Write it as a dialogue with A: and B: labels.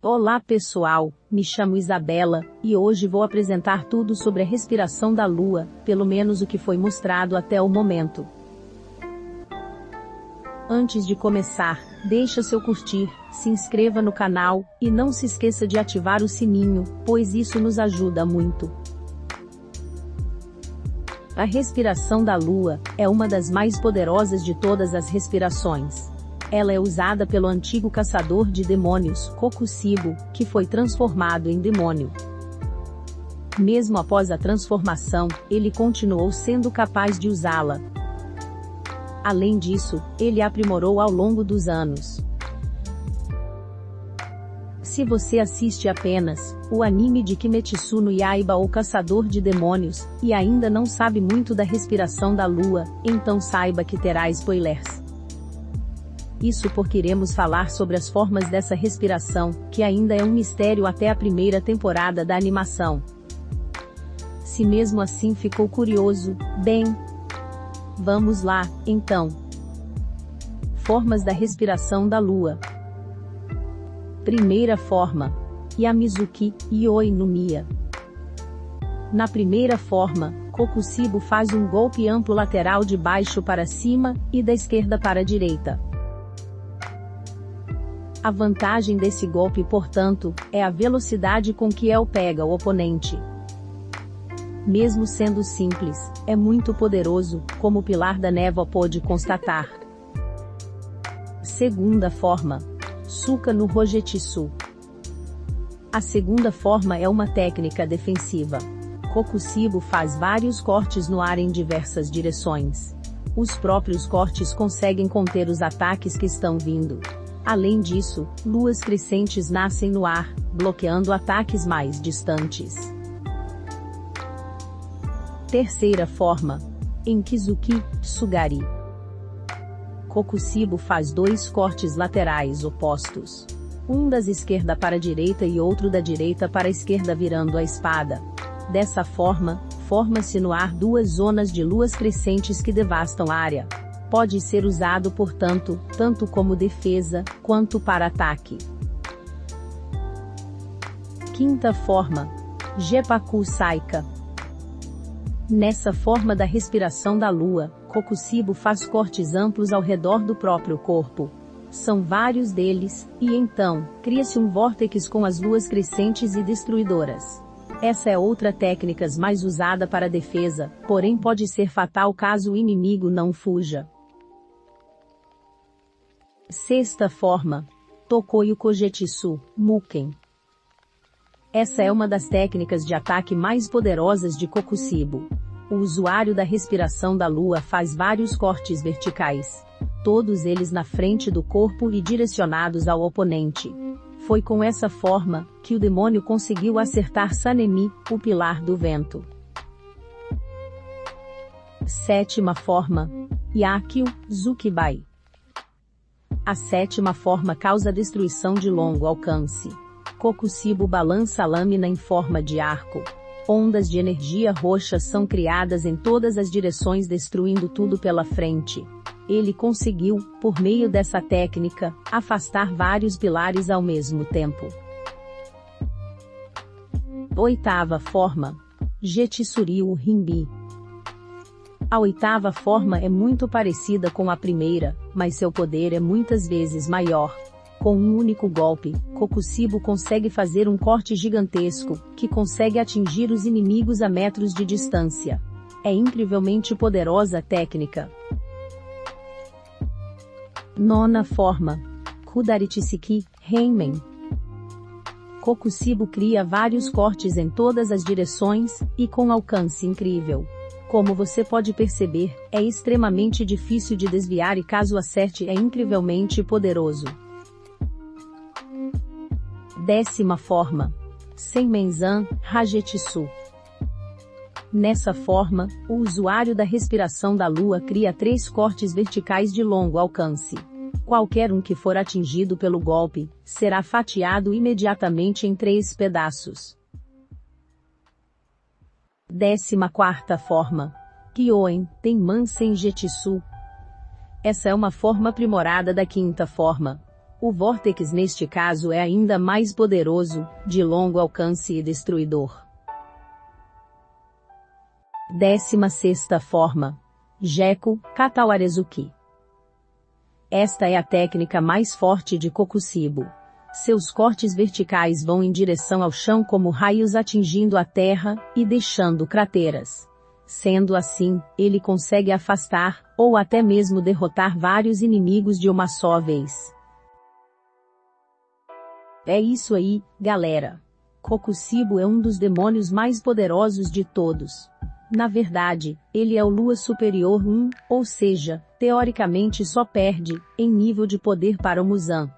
A: Olá pessoal, me chamo Isabela, e hoje vou apresentar tudo sobre a respiração da Lua, pelo menos o que foi mostrado até o momento. Antes de começar, deixa seu curtir, se inscreva no canal, e não se esqueça de ativar o sininho, pois isso nos ajuda muito. A respiração da Lua é uma das mais poderosas de todas as respirações. Ela é usada pelo antigo caçador de demônios, Kokusibo, que foi transformado em demônio. Mesmo após a transformação, ele continuou sendo capaz de usá-la. Além disso, ele aprimorou ao longo dos anos. Se você assiste apenas o anime de Kimetsu no Yaiba ou Caçador de Demônios, e ainda não sabe muito da respiração da lua, então saiba que terá spoilers. Isso porque iremos falar sobre as formas dessa respiração, que ainda é um mistério até a primeira temporada da animação. Se mesmo assim ficou curioso, bem. Vamos lá, então. Formas da respiração da lua. Primeira forma. Yamizuki, Ioi no Mia. Na primeira forma, Kokusibo faz um golpe amplo lateral de baixo para cima, e da esquerda para a direita. A vantagem desse golpe, portanto, é a velocidade com que El pega o oponente. Mesmo sendo simples, é muito poderoso, como Pilar da Névoa pôde constatar. Segunda forma. Suka no Rojetsu. A segunda forma é uma técnica defensiva. Kokusibo faz vários cortes no ar em diversas direções. Os próprios cortes conseguem conter os ataques que estão vindo. Além disso, luas crescentes nascem no ar, bloqueando ataques mais distantes. Terceira forma. Enkizuki, Sugari. Kokusibo faz dois cortes laterais opostos. Um das esquerda para a direita e outro da direita para a esquerda virando a espada. Dessa forma, forma-se no ar duas zonas de luas crescentes que devastam a área. Pode ser usado portanto, tanto como defesa, quanto para ataque. Quinta forma. Jepaku Saika. Nessa forma da respiração da lua, Kokusibo faz cortes amplos ao redor do próprio corpo. São vários deles, e então, cria-se um vórtex com as luas crescentes e destruidoras. Essa é outra técnica mais usada para defesa, porém pode ser fatal caso o inimigo não fuja. Sexta forma. Tokoyo Kojetsu, Muken. Essa é uma das técnicas de ataque mais poderosas de Kokusibo. O usuário da respiração da lua faz vários cortes verticais. Todos eles na frente do corpo e direcionados ao oponente. Foi com essa forma, que o demônio conseguiu acertar Sanemi, o pilar do vento. Sétima forma. Yakyu, Zukibai. A sétima forma causa destruição de longo alcance. Kokusibo balança a lâmina em forma de arco. Ondas de energia roxa são criadas em todas as direções destruindo tudo pela frente. Ele conseguiu, por meio dessa técnica, afastar vários pilares ao mesmo tempo. Oitava forma. Jetsuryu Rimbi. A oitava forma é muito parecida com a primeira, mas seu poder é muitas vezes maior. Com um único golpe, Kokusibo consegue fazer um corte gigantesco, que consegue atingir os inimigos a metros de distância. É incrivelmente poderosa a técnica. Nona forma. Kudaritsuki, Heimen. Kokusibo cria vários cortes em todas as direções, e com alcance incrível. Como você pode perceber, é extremamente difícil de desviar e caso acerte é incrivelmente poderoso. Décima forma. Senmenzan, Hajetsu. Nessa forma, o usuário da respiração da lua cria três cortes verticais de longo alcance. Qualquer um que for atingido pelo golpe, será fatiado imediatamente em três pedaços. Décima quarta forma. Kyoen, Tenman Senjetsu. Essa é uma forma aprimorada da quinta forma. O Vortex neste caso é ainda mais poderoso, de longo alcance e destruidor. 16 forma. Jeco, Katawarezuki. Esta é a técnica mais forte de Kokusibo. Seus cortes verticais vão em direção ao chão como raios atingindo a terra e deixando crateras. Sendo assim, ele consegue afastar, ou até mesmo derrotar vários inimigos de uma só vez. É isso aí, galera. Kokusibo é um dos demônios mais poderosos de todos. Na verdade, ele é o Lua Superior 1, ou seja, teoricamente só perde, em nível de poder para o Muzan.